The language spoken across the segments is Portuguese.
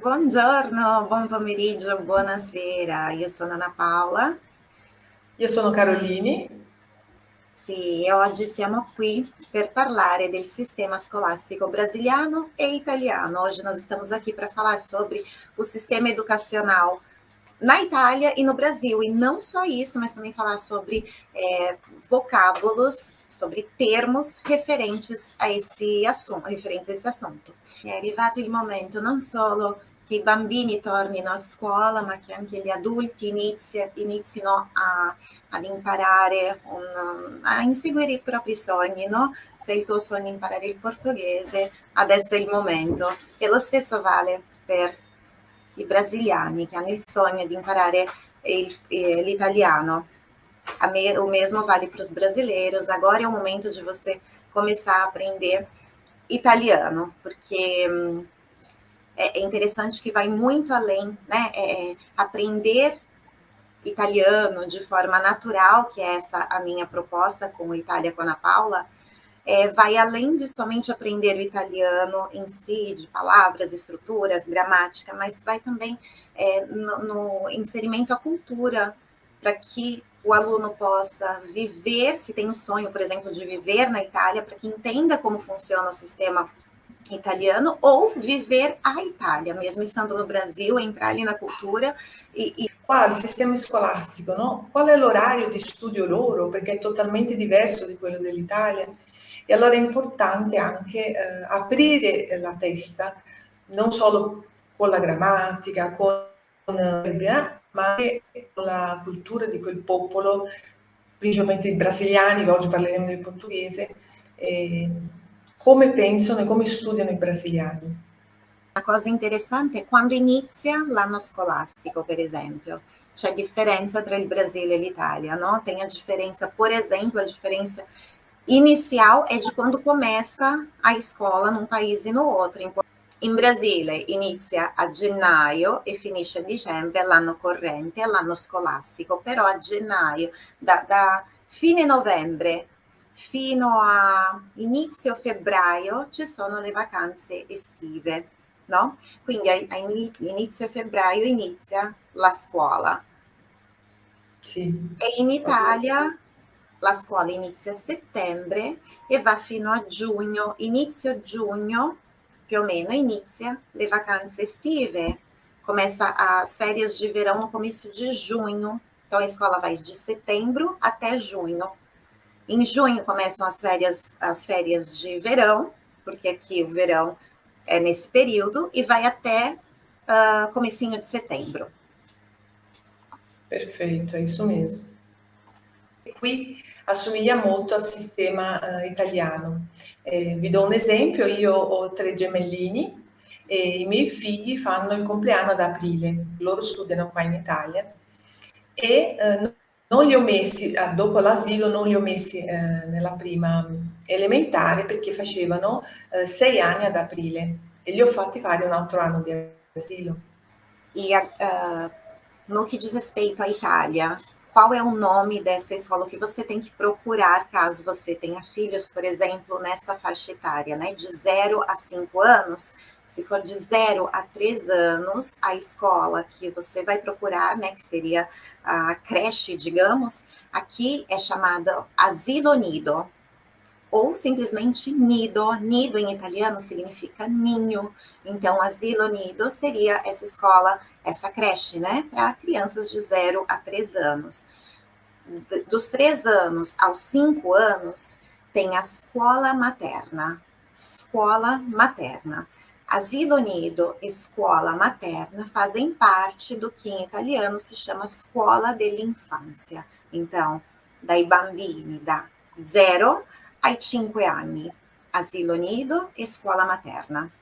Buongiorno, buon pomeriggio, buonasera. Io sono Ana Paola. Io sono Carolini. Sì, e oggi siamo qui per parlare del sistema scolastico brasiliano e italiano. Hoje nós estamos aqui para falar sobre o sistema educacional na Itália e no Brasil. E não só isso, mas também falar sobre é, vocábulos, sobre termos referentes a esse assunto, referentes a esse assunto. È arrivato il momento non solo che i bambini tornino a scuola, ma che anche gli adulti inizi, inizino a, ad imparare, un, a inseguire i propri sogni, no? Se il tuo sogno è imparare il portoghese, adesso è il momento. E lo stesso vale per i brasiliani che hanno il sogno di imparare eh, l'italiano. Me, o mesmo vale para os brasileiros. Agora é o momento de você começar a aprender italiano, porque hum, é, é interessante que vai muito além, né? É, aprender italiano de forma natural, que é essa a minha proposta com o Itália com a Ana Paula, é, vai além de somente aprender o italiano em si, de palavras, estruturas, gramática, mas vai também é, no, no, inserimento à cultura, para que o aluno possa viver, se tem o sonho, por exemplo, de viver na Itália, para que entenda como funciona o sistema italiano, ou viver a Itália, mesmo estando no Brasil, entrar ali na cultura e... e... Qual il sistema scolastico, no? Qual è l'orario di studio loro? Perché è totalmente diverso di quello dell'Italia. E allora è importante anche eh, aprire la testa, non solo con la grammatica, con, eh, ma anche con la cultura di quel popolo, principalmente i brasiliani, oggi parleremo del portoghese, eh, come pensano e come studiano i brasiliani. Una cosa interessante è quando inizia l'anno scolastico, per esempio. C'è differenza tra il Brasile e l'Italia, no? Tem a differenza, por exemplo, a differenza inicial é de quando começa a escola num país e no outro. In Brasile inizia a gennaio e finisce a dicembre l'anno corrente, l'anno scolastico, però a gennaio, da, da fine novembre fino a inizio febbraio ci sono le vacanze estive, no? Quindi a, inizio febbraio inizia la scuola. Sì. E in Italia la scuola inizia a settembre e va fino a giugno, inizio giugno più o meno inizia le vacanze estive, começa as férias de verão no começo de junho, então a escola vai de setembro até junho. Em junho começam as férias, as férias de verão, porque aqui o verão é nesse período, e vai até uh, comecinho de setembro. Perfeito, é isso mesmo. Qui assomiglia molto al sistema eh, italiano. Eh, vi do un esempio, io ho tre gemellini e i miei figli fanno il compleanno ad aprile, loro studiano qua in Italia e eh, non li ho messi, ah, dopo l'asilo, non li ho messi eh, nella prima elementare perché facevano eh, sei anni ad aprile e li ho fatti fare un altro anno di asilo. E uh, no que diz respeito à qual é o nome dessa escola que você tem que procurar caso você tenha filhos, por exemplo, nessa faixa etária, né? De 0 a 5 anos. Se for de 0 a 3 anos, a escola que você vai procurar, né? Que seria a creche, digamos, aqui é chamada asilo nido ou simplesmente nido. Nido em italiano significa ninho. Então, asilo nido seria essa escola, essa creche, né, para crianças de 0 a 3 anos. Dos 3 anos aos 5 anos, tem a escola materna. Escola materna. Asilo nido escola materna fazem parte do que em italiano se chama scuola dell'infanzia. Então, dai bambini da 0 ai 5 anni, asilo nido e scuola materna.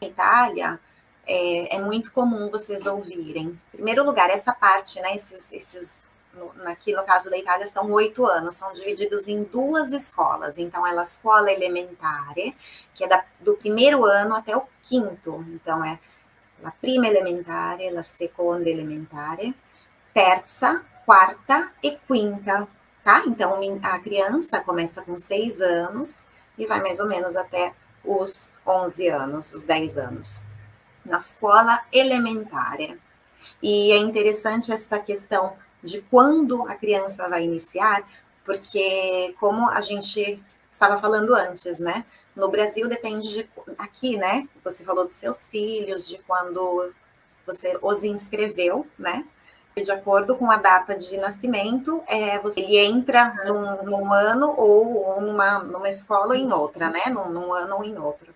Na Itália, é, é, muito comum vocês ouvirem. Em primeiro lugar, essa parte, né, esses, esses no, aqui no caso da Itália, são oito anos, são divididos em duas escolas. Então, é a escola elementare, que é da, do primeiro ano até o quinto. Então, é a prima elementare, a seconda elementare, terza, quarta e quinta tá? Então, a criança começa com seis anos e vai mais ou menos até os 11 anos, os 10 anos, na escola elementar. E é interessante essa questão de quando a criança vai iniciar, porque como a gente estava falando antes, né? No Brasil depende de aqui, né? Você falou dos seus filhos, de quando você os inscreveu, né? De acordo com a data de nascimento, é, você, ele entra num, num ano ou numa, numa escola ou em outra, né? Num, num ano ou em outro.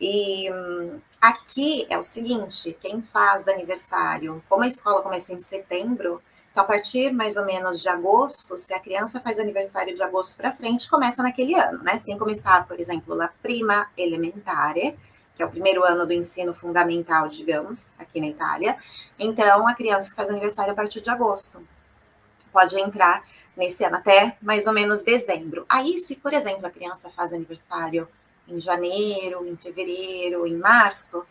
E hum, aqui é o seguinte: quem faz aniversário, como a escola começa em setembro, então a partir mais ou menos de agosto, se a criança faz aniversário de agosto para frente, começa naquele ano, né? Você tem que começar, por exemplo, na prima elementare, que é o primeiro ano do ensino fundamental, digamos, aqui na Itália. Então, a criança que faz aniversário a partir de agosto pode entrar nesse ano até mais ou menos dezembro. Aí, se, por exemplo, a criança faz aniversário em janeiro, em fevereiro, em março,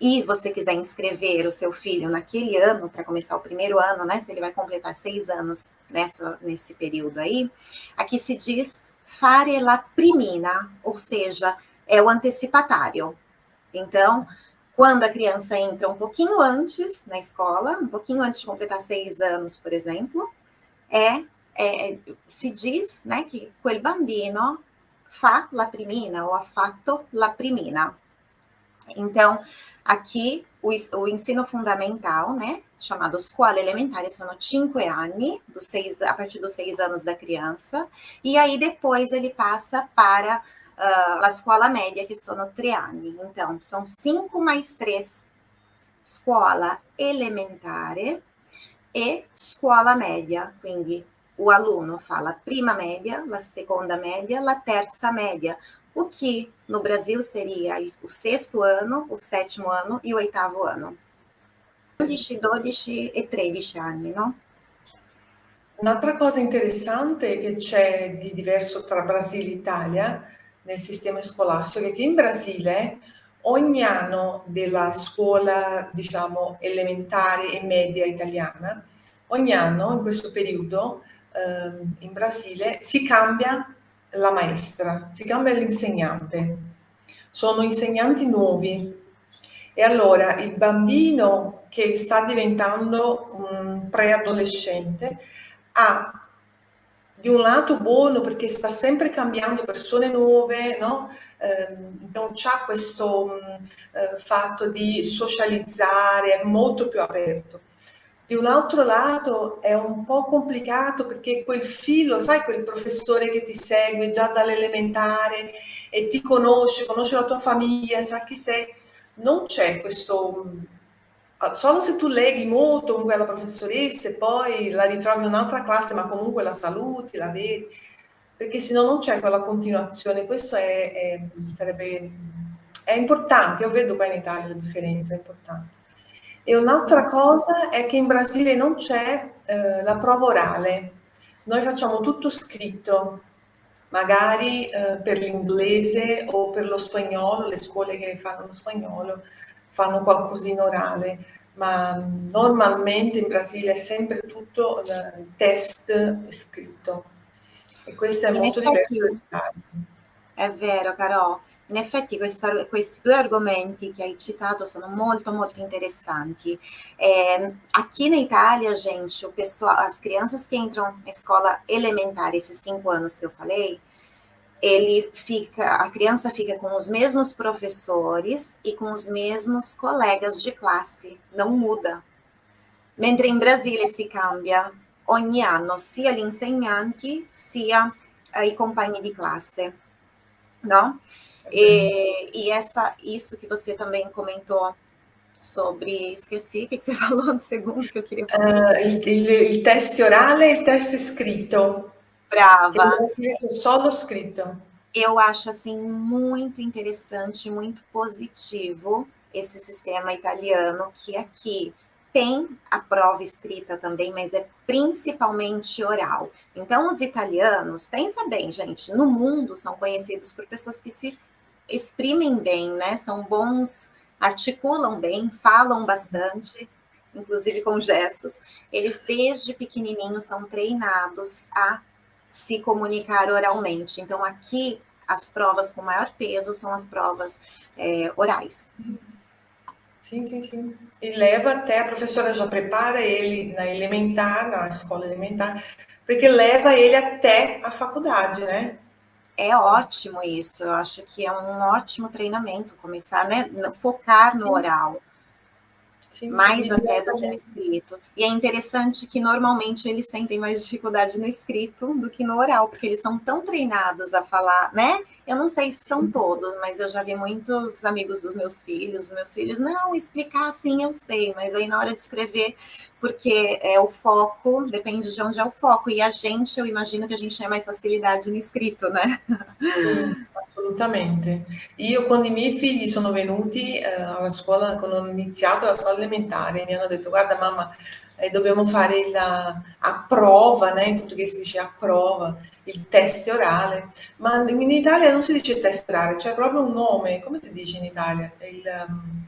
e você quiser inscrever o seu filho naquele ano, para começar o primeiro ano, né? Se ele vai completar seis anos nessa, nesse período aí, aqui se diz fare la primina, ou seja, é o antecipatário. Então, quando a criança entra um pouquinho antes na escola, um pouquinho antes de completar seis anos, por exemplo, é, é se diz né, que quel bambino fa la primina ou ha fatto la primina. Então, aqui o, o ensino fundamental, né, chamado scuola elementare, são cinco dos seis, a partir dos seis anos da criança, e aí depois ele passa para uh, la scuola media, que sono tre anni. Então, são cinco mais três. Scuola elementare e scuola media, quindi o aluno fa la prima media, la seconda media, la terza media, o que no Brasil seria o sexto ano, o sétimo ano e o oitavo ano. 11, 12 e 13 anni, no? Un'altra cosa interessante che c'è di diverso tra Brasile e Italia nel sistema scolastico è che in Brasile ogni anno della scuola, diciamo, elementare e media italiana, ogni anno in questo periodo eh, in Brasile si cambia la maestra, si cambia l'insegnante. Sono insegnanti nuovi e allora il bambino che sta diventando un preadolescente ha di un lato buono perché sta sempre cambiando persone nuove, no? eh, non c'ha questo eh, fatto di socializzare, è molto più aperto. Di un altro lato è un po' complicato perché quel filo, sai quel professore che ti segue già dall'elementare e ti conosce, conosce la tua famiglia, sa chi sei, non c'è questo solo se tu leghi molto con quella professoressa e poi la ritrovi in un'altra classe, ma comunque la saluti, la vedi, perché se no non c'è quella continuazione. Questo è, è, sarebbe, è importante, io vedo qua in Italia la differenza, è importante. E un'altra cosa è che in Brasile non c'è eh, la prova orale, noi facciamo tutto scritto, magari eh, per l'inglese o per lo spagnolo, le scuole che fanno lo spagnolo, fanno qualcosina orale, ma normalmente in Brasile è sempre tutto il test scritto e questo è in molto effetti, diverso. È vero, Carò. In effetti questa, questi due argomenti che hai citato sono molto, molto interessanti. É, aqui na Itália, gente, pessoal, as crianças que entram na escola elementar, esses cinco anos que eu falei, ele fica, a criança fica com os mesmos professores e com os mesmos colegas de classe, não muda. Mentre in Brasile si cambia ogni anno sia gli insegnanti sia i compagni di classe, no? E, e essa, isso que você também comentou sobre, esqueci, o que, você falou no segundo que eu queria falar? Uh, il, il, il test orale e il test scritto. Brava. Só no escrito. Eu acho assim muito interessante, muito positivo esse sistema italiano que aqui tem a prova escrita também, mas é principalmente oral. Então, os italianos, pensa bem, gente, no mundo são conhecidos por pessoas que se exprimem bem, né? São bons, articulam bem, falam bastante, inclusive com gestos. Eles, desde pequenininhos, são treinados a se comunicar oralmente. Então, aqui as provas com maior peso são as provas é, orais. Sim, sim, sim. E leva até, a professora já prepara ele na elementar, na escola elementar, porque leva ele até a faculdade, né? É ótimo isso, eu acho que é um ótimo treinamento, começar, né, focar no Sim. oral. Sim, mais até do que no escrito. E é interessante que normalmente eles sentem mais dificuldade no escrito do que no oral, porque eles são tão treinados a falar, né? Eu não sei se são todos, mas eu já vi muitos amigos dos meus filhos, os meus filhos, não, explicar assim eu sei, mas aí na hora de escrever, porque é o foco, depende de onde é o foco. E a gente, eu imagino que a gente tem mais facilidade no escrito, né? Sim, assolutamente. Io quando i miei figli sono venuti eh, alla scuola, quando ho iniziato la scuola elementare, mi hanno detto guarda mamma, eh, dobbiamo fare la, a prova, né? in portoghese si dice a prova, il test orale, ma in Italia non si dice test orale, c'è proprio un nome, come si dice in Italia? Il, um...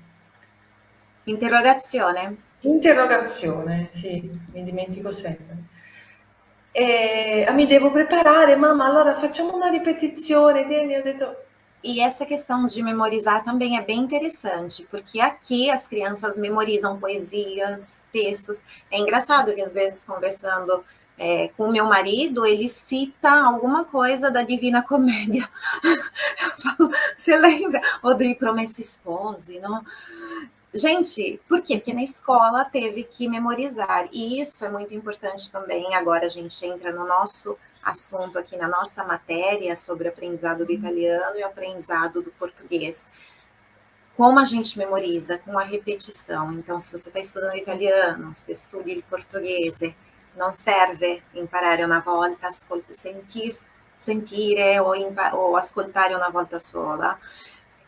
Interrogazione. Interrogazione, sì, mi dimentico sempre. E, ah, mi devo preparare, mamma, allora facciamo una ripetizione, tieni, ho detto... E essa questão de memorizar também é bem interessante, porque aqui as crianças memorizam poesias, textos. É engraçado que às vezes conversando é, com o meu marido, ele cita alguma coisa da Divina Comédia. Falo, Você lembra? Odri Promessa Espose, não? Gente, por quê? Porque na escola teve que memorizar, e isso é muito importante também. Agora a gente entra no nosso assunto aqui, na nossa matéria sobre aprendizado do uhum. italiano e aprendizado do português. Como a gente memoriza? Com a repetição. Então, se você está estudando italiano, se estuda il português, non serve imparare una volta, sentir, sentire o, o, ascoltare una volta sola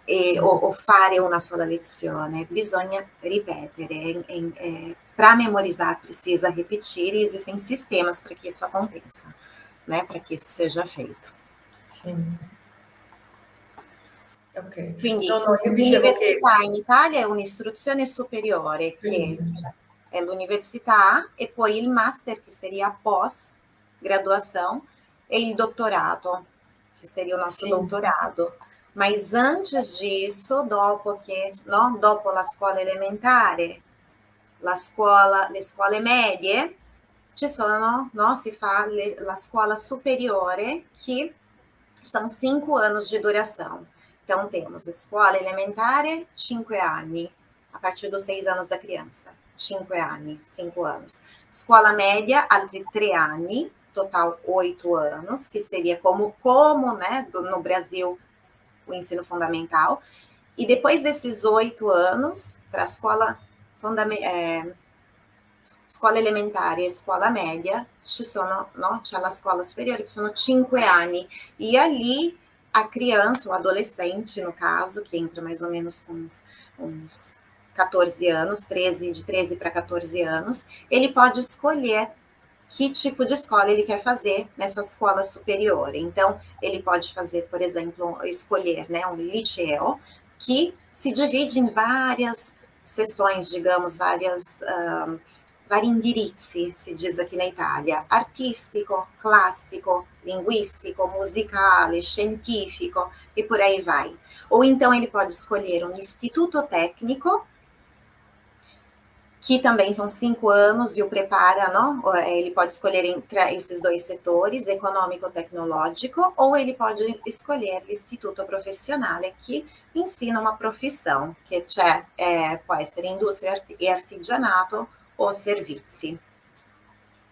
e, o, o, fare una sola lezione, bisogna ripetere. É, para memorizar, precisa repetir e existem sistemas para que isso aconteça, né? para que isso seja feito. Sim. Okay. Quindi no, no, l'università che... in Italia è un'istruzione superiore che sì é l'università e poi il master, que seria pós-graduação, e il doutorado, que seria o nosso Sim. doutorado. Mas antes disso, dopo che, no, dopo la scuola elementare, la scuola, le scuole medie, ci sono, no, si fa le, la scuola superiore, que são cinco anos de duração. Então, temos escola elementare, cinco anni, a partir dos seis anos da criança. 5 anni, 5 anos. Escola média, altri 3 anni, total 8 anos, que seria como, como né, no Brasil, o ensino fundamental. E depois desses oito anos, para a escola, é, escola elementare e escola média, ci sono, no, c'è la scuola superiore, que sono 5 anni. E ali, a criança, o adolescente, no caso, que entra mais ou menos com uns, uns 14 anos, 13, de 13 para 14 anos, ele pode escolher que tipo de escola ele quer fazer nessa escola superior. Então, ele pode fazer, por exemplo, escolher né, um liceu, que se divide em várias sessões, digamos, várias um, vari indirizzi, se diz aqui na Itália, artístico, clássico, linguístico, musicale, científico e por aí vai. Ou então ele pode escolher um instituto técnico, que também são cinco anos e o prepara, não? É, ele pode escolher entre esses dois setores, econômico-tecnológico, ou ele pode escolher Instituto Profissionale, que ensina uma profissão, que é, pode ser indústria e artigianato ou serviços.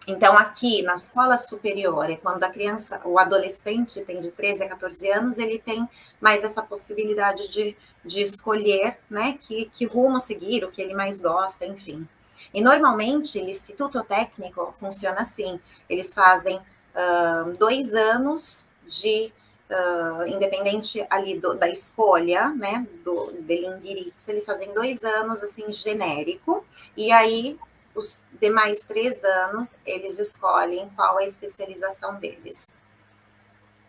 Então, aqui na escola superior, quando a criança, o adolescente tem de 13 a 14 anos, ele tem mais essa possibilidade de, de escolher, né, que, que rumo seguir, o que ele mais gosta, enfim. E normalmente, o Instituto Técnico funciona assim: eles fazem uh, dois anos de. Uh, independente ali do, da escolha, né, do, indirizzo, eles fazem dois anos, assim, genérico, e aí os demais três anos, eles escolhem qual é a especialização deles.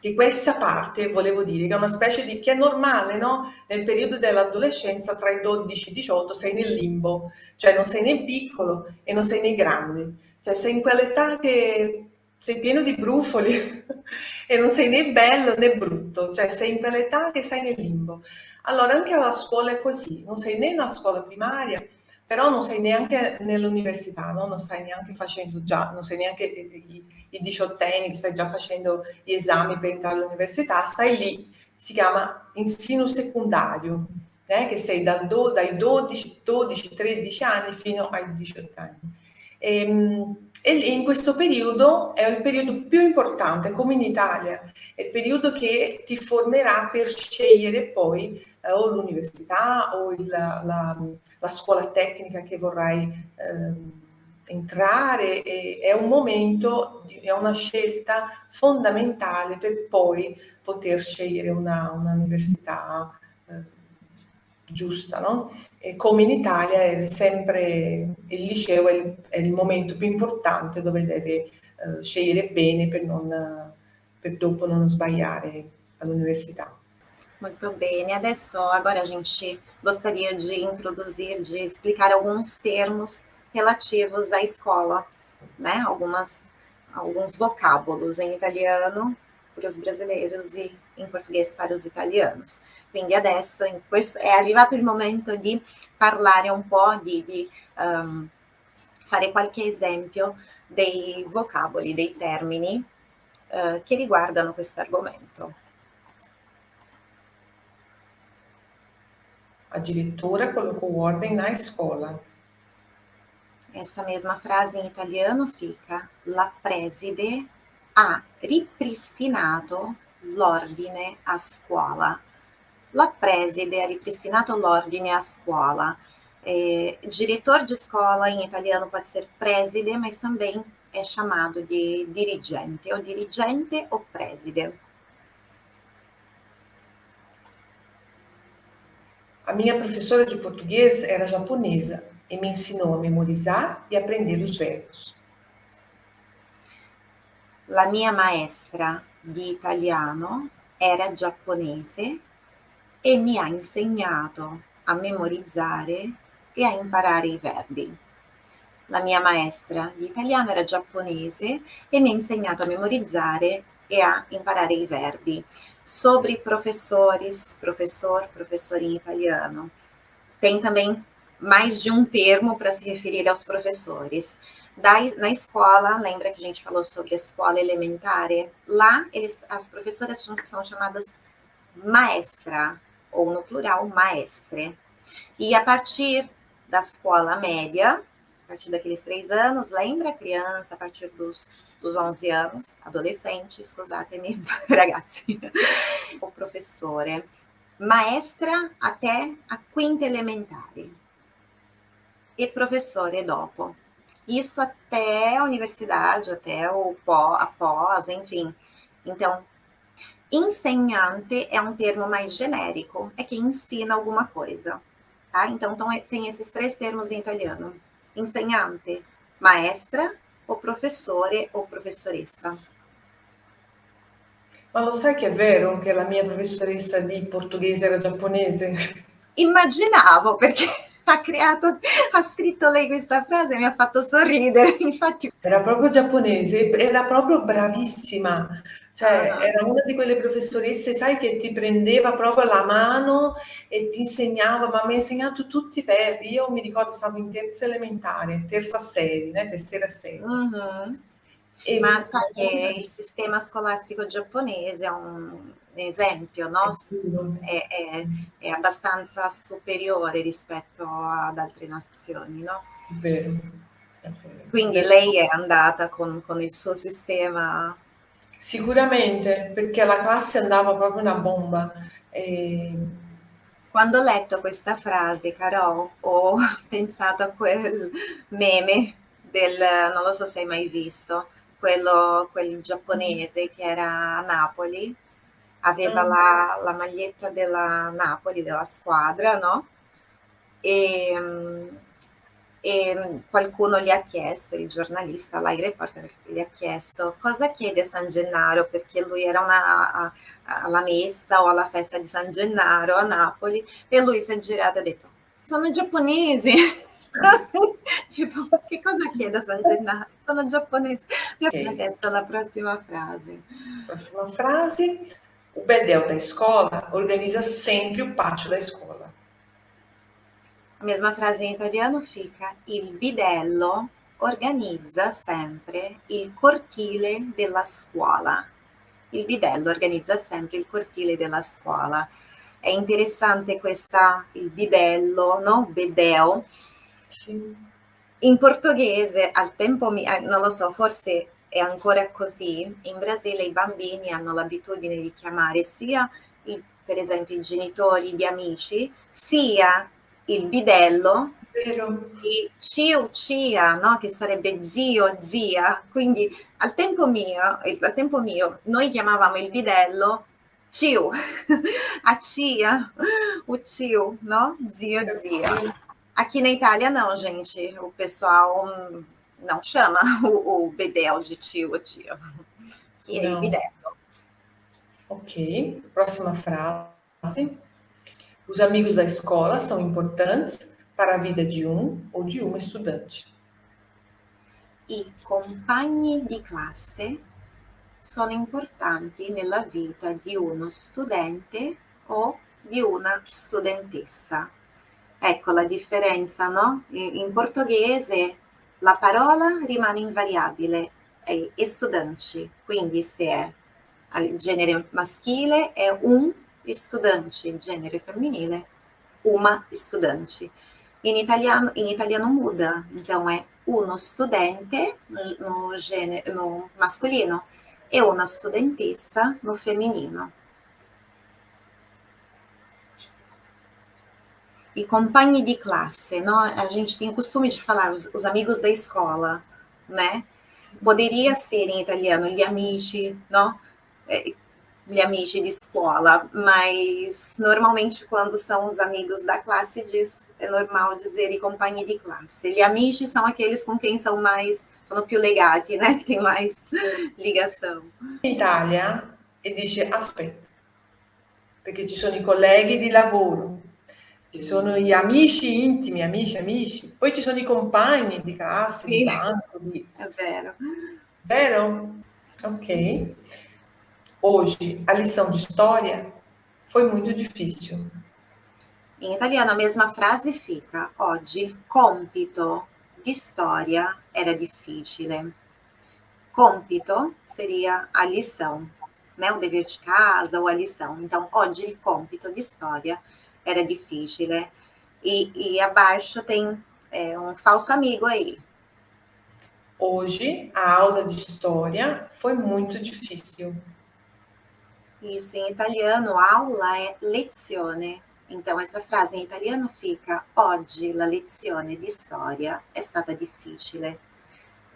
Di questa parte volevo dire che è una specie di che è normale, no? Nel periodo dell'adolescenza, tra i 12 e i 18, sei nel limbo, cioè non sei né piccolo e non sei né grande, cioè sei in quell'età che sei pieno di brufoli e non sei né bello né brutto, cioè sei in quell'età che sei nel limbo. Allora anche alla scuola è così, non sei né nella scuola primaria, però non sei neanche nell'università, no? non stai neanche facendo già, non sei neanche i, i diciottenni che stai già facendo gli esami per entrare all'università, stai lì, si chiama ensino secondario, eh? che sei dal do, dai 12, 12, 13 anni fino ai 18 anni. E, ehm, e in questo periodo è il periodo più importante, come in Italia, è il periodo che ti formerà per scegliere poi eh, o l'università o il, la, la, scuola tecnica che vorrai eh, entrare. È un momento, è una scelta fondamentale per poi poter scegliere una, università eh, giusta, no? E come in Italia è sempre il liceo è il, è il momento più importante dove deve uh, scegliere bene per, non, per dopo non sbagliare all'università. Muito bem, adesso agora a gente gostaria de introduzir, de explicar alguns termos relativos à escola, né? Algumas, alguns vocábulos em italiano para os brasileiros e in portoghese para os italianos. Quindi adesso questo, è arrivato il momento di parlare un po', di, di um, fare qualche esempio dei vocaboli, dei termini uh, che riguardano questo argomento. Addirittura colocou ordem na escola. Essa mesma frase in italiano fica la preside ha ripristinato l'ordine a scuola. La preside ha ripristinato l'ordine a scuola. É, diretor de escola em italiano pode ser preside, mas também é chamado de dirigente, ou dirigente ou preside. A minha professora de português era japonesa e me ensinou a memorizar e aprender os verbos. La mia maestra di italiano era giapponese e mi ha insegnato a memorizzare e a imparare i verbi. La mia maestra di italiano era giapponese e mi ha insegnato a memorizzare e a imparare i verbi. Sobre professores, professor, professor em italiano. Tem também mais de um termo para se referir aos professores. Da, na escola, lembra que a gente falou sobre a escola elementar? Lá, eles, as professoras são chamadas maestra, ou no plural, maestre. E a partir da escola média, a partir daqueles três anos, lembra? Criança, a partir dos, dos 11 anos, adolescente, scusatemi, ragazzi, o professore, maestra até a quinta elementare e professore dopo. Isso até a universidade, até o pó, a pós, enfim. Então, ensinante é um termo mais genérico, é quem ensina alguma coisa. Tá? Então, então, tem esses três termos em italiano. Insegnante, maestra, o professore ou professoressa. Ma lo sai che è vero che la mia professoressa di portoghese era giapponese? Immaginavo, perché ha creato, ha scritto lei questa frase e mi ha fatto sorridere, infatti. Era proprio giapponese, era proprio bravissima, cioè ah. era una di quelle professoresse, sai, che ti prendeva proprio la mano e ti insegnava, ma mi ha insegnato tutti i verbi, io mi ricordo stavo in terza elementare, terza serie, né? terza serie. Mm-hmm. E ma sai che il sistema scolastico giapponese è un esempio, no? È, è, è, abbastanza superiore rispetto ad altre nazioni, no? Vero. Quindi lei è andata con, con, il suo sistema? Sicuramente, perché alla classe andava proprio una bomba. E... Quando ho letto questa frase, Carol, ho pensato a quel meme del, non lo so se hai mai visto, quello, quel giapponese che era a Napoli, aveva mm. la, la, maglietta della Napoli, della squadra, no? E, e, qualcuno gli ha chiesto, il giornalista, l'hai reporter, gli ha chiesto cosa chiede San Gennaro, perché lui era una, alla messa o alla festa di San Gennaro a Napoli, e lui si è girato e ha detto, sono giapponesi. tipo, che cosa chiede San Gennaro? Sono giapponese. Okay. Adesso la prossima frase. Próxima frase. O Bedel da escola organiza sempre o pátio da escola. A mesma frase in italiano fica: Il bidello organizza sempre il cortile della scuola. Il bidello organizza sempre il cortile della scuola. È interessante questa, il bidello, no? Bedeo. In portoghese, al tempo, eh, non lo so, forse è ancora così. In Brasile i bambini hanno l'abitudine di chiamare sia, per esempio, i genitori di amici, sia il bidello Vero. di cio cia, no? che sarebbe zio, zia. Quindi al tempo mio, al tempo mio noi chiamavamo il bidello cio, a cia, o tio, no? Zio, zia. Aqui na Itália não, gente. O pessoal não chama o, o bedel de tio ou tia, que é bidello. Ok, próxima frase. Os amigos da escola são importantes para a vida de um ou de uma estudante. I compagni di classe sono importanti nella vita di uno studente o di una studentessa. Ecco la differenza, no? In portoghese la parola rimane invariabile, è estudante, quindi se è al genere maschile è un estudante, genere femminile, uma estudante. In italiano, in italiano muda, então é uno studente no, no, gênero, no masculino e una studentessa no feminino. E compagni di classe, no? a gente tem o costume de falar os, os amigos da escola, né? Poderia ser em italiano gli amici, no? É, gli amici de escola, mas normalmente quando são os amigos da classe diz, é normal dizer i compagni di classe. Gli amici são aqueles com quem são mais, sono più legati, né? Que tem mais ligação. In Italia e dice aspetta, perché ci sono i colleghi di lavoro, ci sono gli amici intimi, amici, amici, poi ci sono i compagni di classe, sì. di banco. Di... È vero. Vero? Ok. Hoje, a lição de história foi muito difícil. In italiano a mesma frase fica: Oggi il compito di storia era difficile. Compito seria a lição, né? O dever de casa ou a lição. Então, oggi il compito di storia era difficile. E, e abaixo tem é, um falso amigo aí. Hoje, a aula de história foi muito difícil. Isso, em italiano, aula é lezione. Então, essa frase em italiano fica: Oggi la lezione di storia è stata difficile.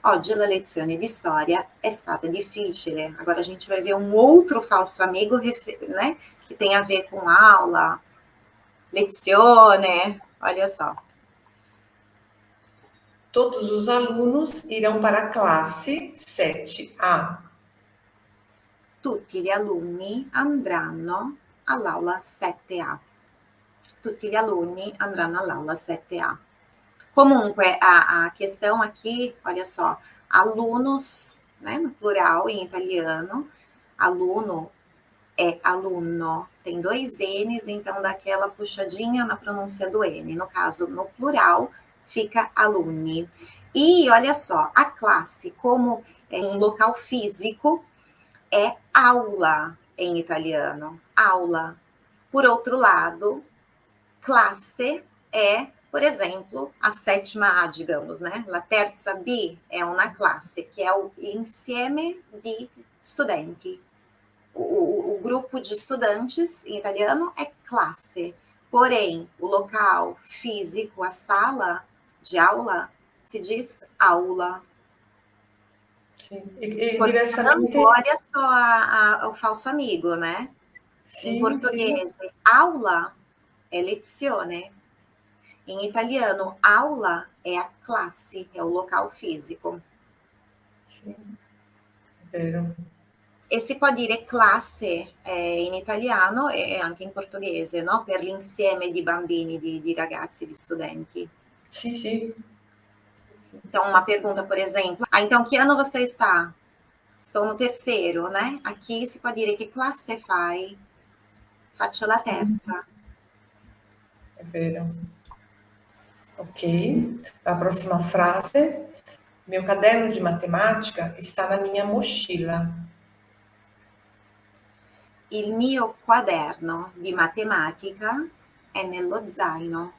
Oggi la lezione di storia è stata difficile. Agora a gente vai ver um outro falso amigo, né? Que tem a ver com aula, lezione. Olha só. Todos os alunos irão para a classe 7A. Tutti gli alunni andranno all'aula 7A. Tutti gli alunni andranno all'aula 7A. Comunque, a, a questão aqui, olha só, alunos, né, no plural em italiano, aluno é aluno, tem dois N's, então daquela puxadinha na pronúncia do N. No caso, no plural, fica alunni. E olha só, a classe, como é um local físico, é aula em italiano, aula. Por outro lado, classe é, por exemplo, a sétima A, digamos, né? La terza B é uma classe, que é o insieme de studenti. O, o, o grupo de estudantes em italiano é classe. Porém, o local físico, a sala de aula, se diz aula. Sim. E, e diversamente... Olha só a, a, o falso amigo, né? Sim, em português, sim. aula é lezione. Em italiano, aula é a classe, é o local físico. Sim, vero. E si può dire classe eh, in italiano e anche in portoghese, no? Per l'insieme di bambini, di, di ragazzi, di studenti. Sim, sim. Então, uma pergunta, por exemplo. Ah, então, que ano você está? Estou no terceiro, né? Aqui si può dire che classe fai? Faccio la terza. È vero. Ok, a próxima frase. Meu caderno de matemática está na minha mochila. Il mio quaderno di matematica è nello zaino.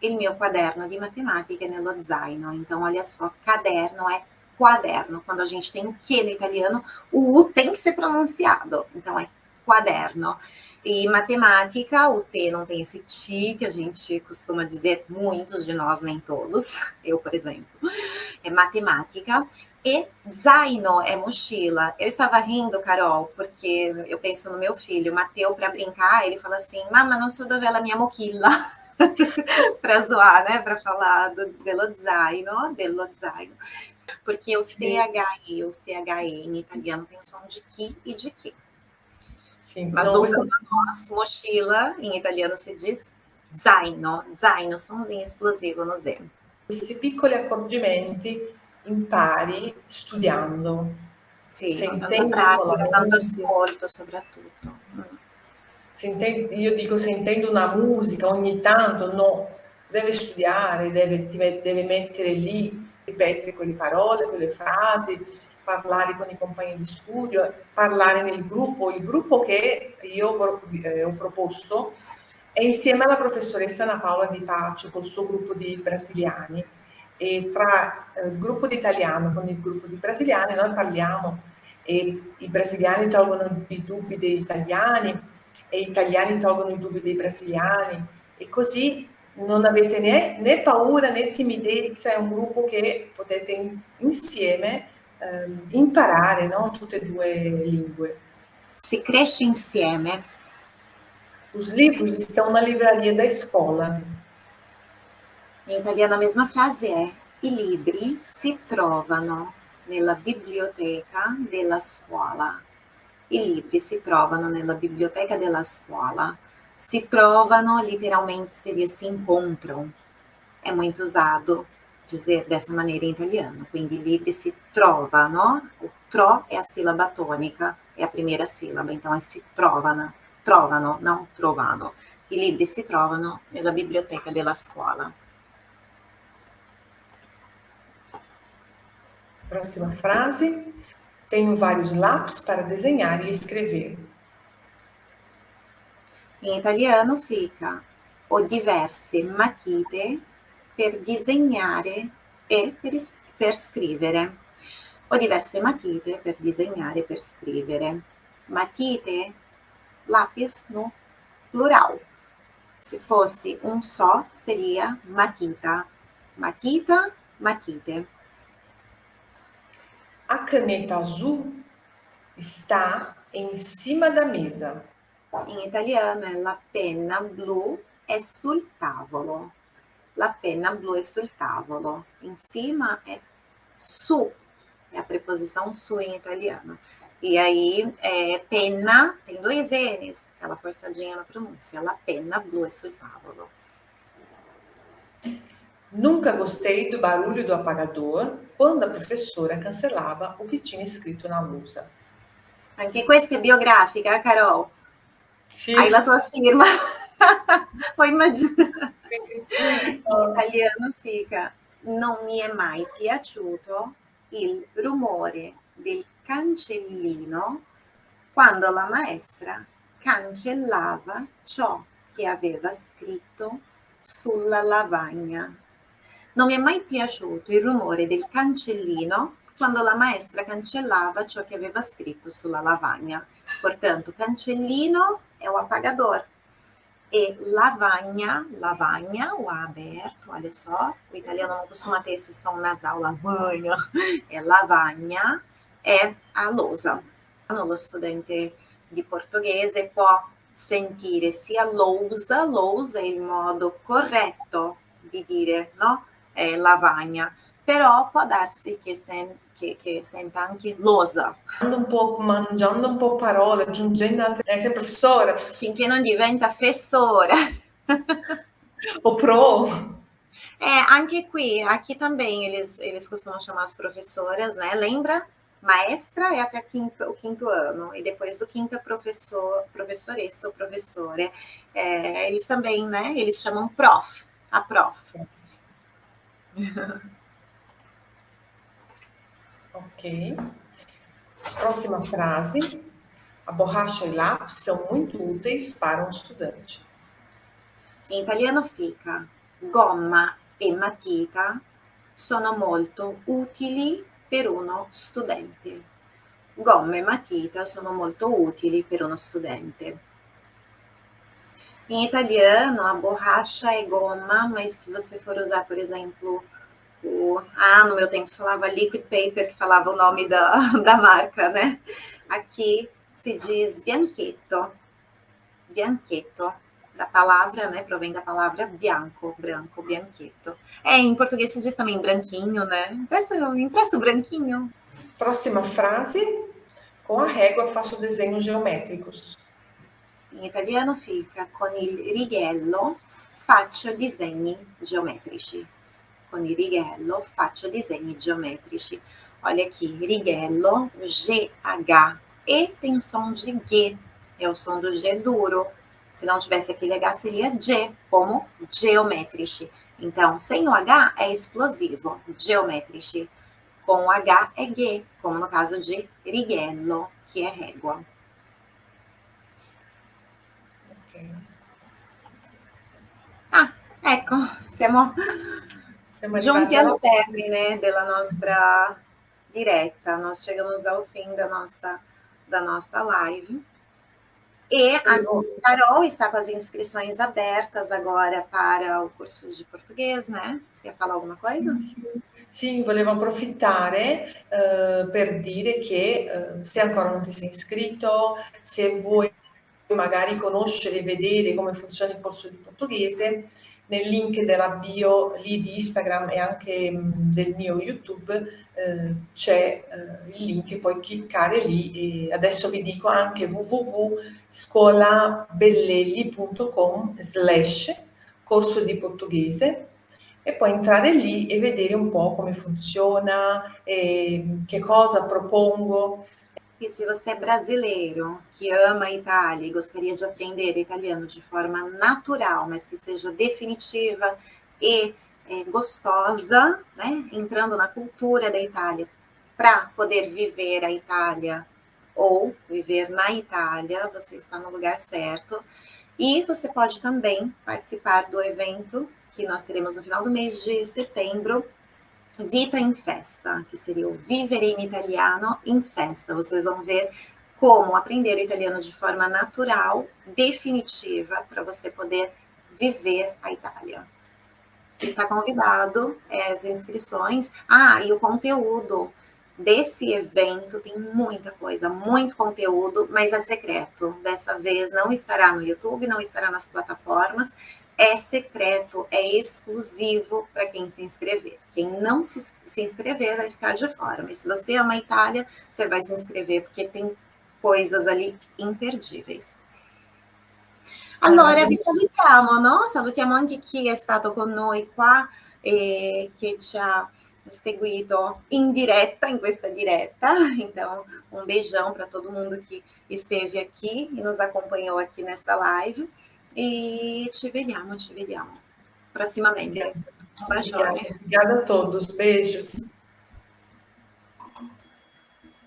Il mio quaderno di matematica nello zaino. Então, olha só, caderno é quaderno. Quando a gente tem o que no italiano, o U tem que ser pronunciado. Então, é quaderno. E matemática, o T não tem esse ti, que a gente costuma dizer, muitos de nós, nem todos, eu, por exemplo. É matemática. E zaino é mochila. Eu estava rindo, Carol, porque eu penso no meu filho, Mateu, para brincar, ele fala assim: Mamma, não sou dovela minha mochila. para zoar, né? Para falar do dello zaino, dello zaino. Porque o CHI, o CHE em italiano tem o som de ki e de ki. Sim, Mas voltando a nós, mochila, em italiano se diz zaino, zaino, somzinho explosivo no Z. Questi piccoli accorgimenti impari studiando. Sì, sentendo pratica, tanto ascolto soprattutto. Sentendo, io dico sentendo una musica ogni tanto, no, deve studiare, deve, deve mettere lì, ripetere quelle parole, quelle frasi, parlare con i compagni di studio, parlare nel gruppo. Il gruppo che io eh, ho proposto è insieme alla professoressa Ana Paola Di Pace, col suo gruppo di brasiliani. E tra eh, il gruppo di italiano con il gruppo di brasiliani noi parliamo e i brasiliani tolgono i dubbi degli italiani e gli italiani tolgono i dubbi dei brasiliani e così non avete né, né paura né timidezza, è un gruppo che potete insieme eh, imparare no? tutte e due lingue. Si cresce insieme. Os livros estão na livraria da escola. In italiano a mesma frase è i libri si trovano nella biblioteca della scuola. I libri si trovano nella biblioteca della scuola. Si trovano literalmente seria se encontram. É muito usado dizer dessa maneira em italiano. Quindi libri si trovano, o tro é a sílaba tônica, é a primeira sílaba, então é si trovano, trovano, não trovano. I libri si trovano nella biblioteca della scuola. Próxima frase. Tenho vários lápis para desenhar e escrever. Em italiano fica ho diverse matite per disegnare e per, per scrivere. Ho diverse matite per disegnare e per scrivere. Matite, lápis no plural. Se fosse um só, seria matita. Matita, matite. A caneta azul está em cima da mesa. In italiano è la penna blu è sul tavolo. La penna blu è sul tavolo. Em cima é su, é a preposição su em italiano. E aí, é, penna tem dois N's, aquela forçadinha na pronúncia. La penna blu è sul tavolo. Nunca gostei do barulho do apagador quando a professora cancelava o que tinha escrito na lousa. Anche questa è biografica, Carol. Sì. Hai la tua firma. Puoi immaginare. In italiano fica non mi è mai piaciuto il rumore del cancellino quando la maestra cancellava ciò che aveva scritto sulla lavagna. Non mi è mai piaciuto il rumore del cancellino quando la maestra cancellava ciò che aveva scritto sulla lavagna. Portanto, cancellino é o apagador. E lavagna, lavagna, o A aberto, olha só, o italiano não costuma ter esse som nasal, lavagna, é lavagna, é a lousa. Lo studente di portoghese può sentire sia lousa, lousa è il modo corretto di dire, no? É lavagna, però può darsi che, sen che, che senta anche lousa. Un po', mangiando un po' parole, aggiungendo altre... È sempre professore. Finché non diventa fessore. o pro. É, anche qui, aqui também eles, eles costumam chamar as professoras, né? Lembra? Maestra é até quinto, o quinto ano, e depois do quinto é professor, professoressa ou professora. É, eles também, né? Eles chamam prof, a prof. Ok. Próxima frase. A borracha e lápis são muito úteis para um estudante. Em italiano fica gomma e matita sono molto utili per uno studente. Gomma e matita sono molto utili per uno studente. Em italiano, a borracha é goma, mas se você for usar, por exemplo, o. Ah, no meu tempo se falava liquid paper, que falava o nome da, da marca, né? Aqui se diz bianchetto. Bianchetto. Da palavra, né? Provém da palavra bianco, branco, bianchetto. É, em português se diz também branquinho, né? Empresta, empresta o branquinho. Próxima frase. Com a régua faço desenhos geométricos. In italiano fica con il righello faccio disegni geometrici. Con il righello faccio disegni geometrici. Olha aqui, righello, G-H, e tem o som de G, é o som do G duro. Se não tivesse aquele H, seria G, como geometrici. Então, sem o H é explosivo, geometrici. Com o H é G, como no caso de righello, que é régua. Ah, ecco, siamo, siamo giunti al termine della nostra diretta, nós chegamos ao fim da nossa, da nossa live. E a Carol está com as inscrições abertas agora para o curso de português, né? Você quer falar alguma coisa? Sim, sim. Sì, volevo approfittare uh, per dire che uh, se ancora non ti sei iscritto, se vuoi magari conoscere e vedere come funziona il corso di portoghese, nel link della bio lì di Instagram e anche mh, del mio YouTube eh, c'è eh, il link, puoi cliccare lì e adesso vi dico anche www.scolabellelli.com slash corso di portoghese e poi entrare lì e vedere un po' come funziona, eh, che cosa propongo E se você é brasileiro, que ama a Itália e gostaria de aprender italiano de forma natural, mas que seja definitiva e é, gostosa, né? entrando na cultura da Itália, para poder viver a Itália ou viver na Itália, você está no lugar certo. E você pode também participar do evento que nós teremos no final do mês de setembro, Vita in Festa, que seria o Vivere in Italiano em Festa. Vocês vão ver como aprender o italiano de forma natural, definitiva, para você poder viver a Itália. Está convidado, é, as inscrições. Ah, e o conteúdo desse evento tem muita coisa, muito conteúdo, mas é secreto. Dessa vez não estará no YouTube, não estará nas plataformas, é secreto, é exclusivo para quem se inscrever. Quem não se, se inscrever vai ficar de fora, mas se você ama a Itália, você vai se inscrever, porque tem coisas ali imperdíveis. Allora, vi salutiamo, no? Salutiamo anche chi è stato con noi qua e che ci ha seguito in diretta, in questa diretta. Então, um beijão para todo mundo que esteve aqui e nos acompanhou aqui nessa live. E ci vediamo, ci vediamo prossimamente. Obrigada, obrigada a todos. Beijos.